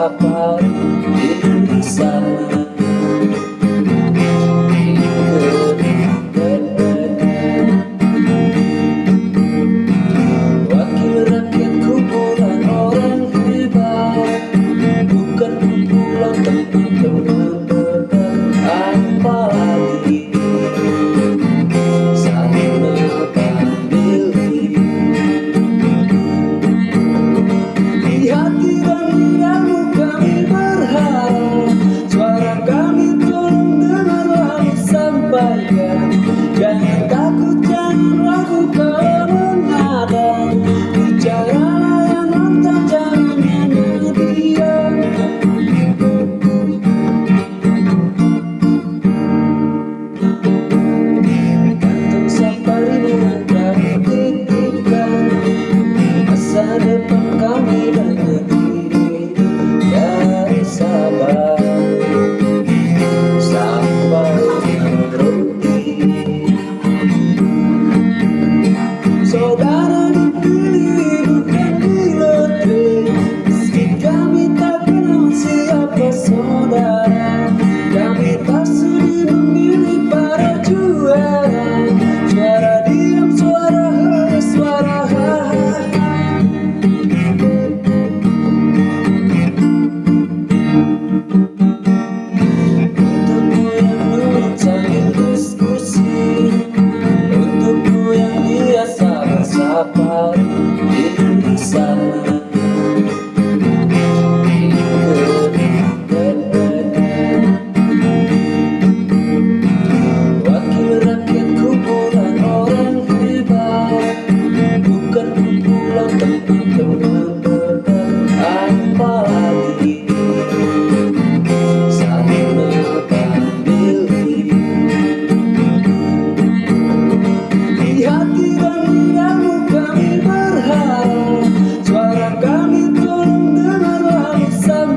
rapaz. Sampaikan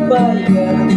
Bài.